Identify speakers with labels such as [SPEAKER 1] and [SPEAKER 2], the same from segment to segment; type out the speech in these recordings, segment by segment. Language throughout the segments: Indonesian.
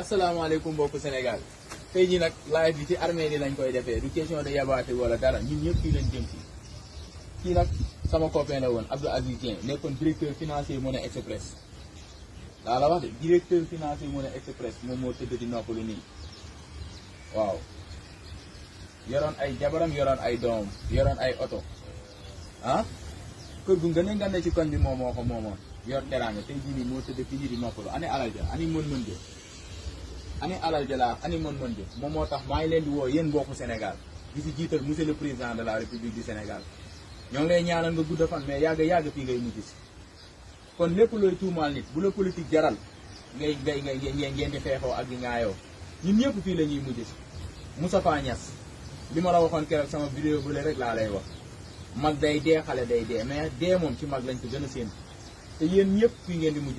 [SPEAKER 1] Assalamualaikum bokku Senegal. tay ñi nak live bi ci armée li lañ koy défé du question de yabaté wala dara ñun ñëpp fii lañ jëm ci ki nak sama copain la won Abdou Aziz Dieng nekkoon directeur financier monnaie Express daa la wax directeur financier monnaie Express mo mo tedd di noppalu ni waaw yoroon ay jabaram yoroon ay dom yoroon ay auto ah ko gu ngën a ci kon bi moom moo ko yor teraanga tay jii mo tedd fi fii di noppalu ani alal ani mon mën ani alal jala ani mon mon bi mom motax tax ngi di wo yeen bokku senegal di ci jiital monsieur le president de la republique du senegal ñong lay ñaanal nga gudda fan mais yàgg yàgg fi ngay mujj kon lepp loy tuumal nit bu la politique jaral ngay ngay ngay ngay di fexo ak di ngaayo ñun ñepp fi lañuy ñuy Moustapha Niass bima la waxon keroog sama vidéo bu le rek la lay wax mag day dé xalé day dé mais dé mom ci mag lañ ko gëna seen te yeen ñepp fi ngeen di mujj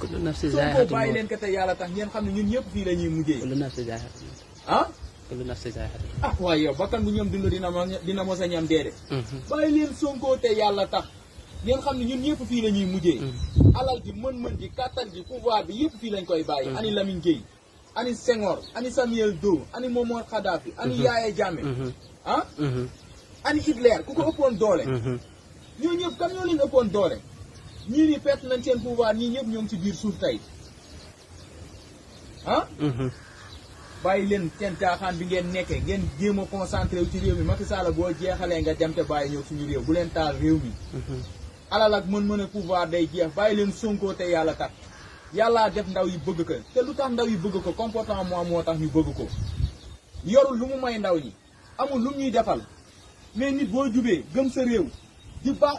[SPEAKER 2] kullu nafsin zaa'iqatul
[SPEAKER 1] bàyyi leen ko tey yàlla tax ngeen xam ne ñun ñëpp fii la ñuy mujjee.
[SPEAKER 2] kullu nafsin zaa'iqatul mawt
[SPEAKER 1] ah.
[SPEAKER 2] kullu nafsin zaa'iqatul
[SPEAKER 1] mawt waaye bakkan bu ñoom dund dina mos dina mos a ñam
[SPEAKER 2] déedéet.
[SPEAKER 1] bàyyi leen Sonko tey yàlla tax ngeen xam ne ñun ñëpp fii la ñuy mujjee. alal ji mën-mën ji kattan ji pouvoir bi yëpp fii lañ koy bàyyi. Mhm. ani Lamine Gueye ani Senghor ani Samuel Doe ani Momar Khadafi ani mhm. Yaya Jammeh. Mhm. ah. ani Hitler ku ko ëppoon doole. ñoo ñëpp kan ñoo leen ëppoon doole. ñii nii perte nañ seen pouvoir ñii ñëpp ñoo ngi ci biir suuf tey ah. Mhm. bàyyi leen seen caaxaan bi ngeen nekkee ngeen jéem a concentré wu ci réew mi Macky Sall boo jeexalee nga dem te bàyyi ñëw suñu réew bu leen taal réew mi. Mhm. alal ak mën-mën a pouvoir day jeex bàyyi leen Sonko te yàlla tax yàllaa def ndaw yi bëgg ko te lu tax ndaw yi bëgg ko comportement moi moo tax ñu bëgg ko. yorul lu mu may ndaw ñi amul lu ñuy defal mais nit boo jubee gëm sa réew di baax.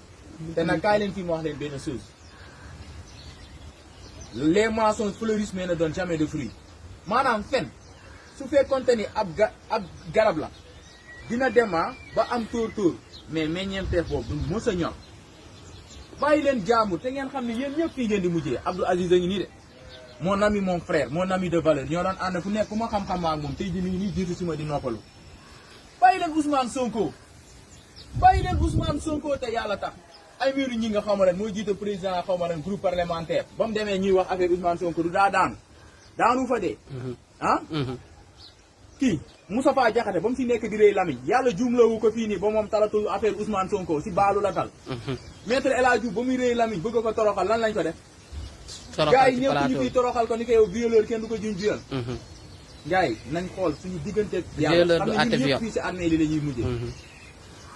[SPEAKER 1] te nag kaay leen fii ma wax leen benn chose les moissons fleurissent mais ne donnent jamais de fruits maanaam fen su fekkonte ni ab ga ab garab la dina dema ah ba am tour tour, mais meññeenteef boobu du mos a ñor bàyyi leen jaamu te ngeen xam ne yéen ñëpp fii ngeen di mujjee Abdou Aziz a ngi nii de mon ami mon frère mon ami de valeur ñoo doon ànd fu nekk fu ma xam-xam ak moom tey jii mi ngi nii jiitu si ma di noppalu bàyyi leen Ousmane Sonko bàyyi leen Ousmane Sonko te yàlla tax. miru ñi nga xawma lan jité président xawma groupe parlementaire bam démé demee ñuy wax affaire Ousmane Sonko du daa daan daanu fa dé mhm. ah mhm. ki Moussa Fall jaxaté bam fi nekk di lami yalla jumlo wu ko fi ni ba mom talatu affaire Ousmane Sonko si balu la dal mhm. maître El Hadji Diouf réy lami bëgg ko toroxal lan lañ ko def gaay yi ñu fi toroxal ko ni kay yow violeur kenn du ko jinj jël gaay nañ xol suñu digënté yàlla xam ne ñun fi ci armée li lañuy mujjé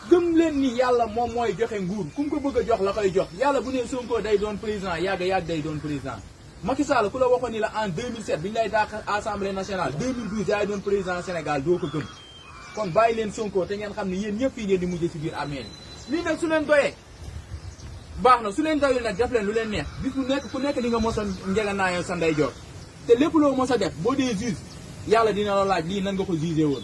[SPEAKER 1] gëm leen ni yàlla moom mooy joxe nguur ku mu ko bëgg jox la koy jox yàlla bu nee Sonko day doon président yàgg yàgg day doon président Macky Sall ku la waxoon ni la en 2007 bi ñu lay dàq assemblée nationale 2012 yaay doon président Sénégal doo ko gëm kon bàyyi leen Sonko te ngeen xam ni yéen ñëpp fii ngeen di mujjee si biir armée yi lii nag su leen doyee baax na su leen doyul nag def leen lu leen neex bis bu nekk ku nekk di nga mos a njëganaayoo sa ndeyjoor te lépp loo mos a def boo dee juge yàlla dina la laaj lii nan nga ko jugé woon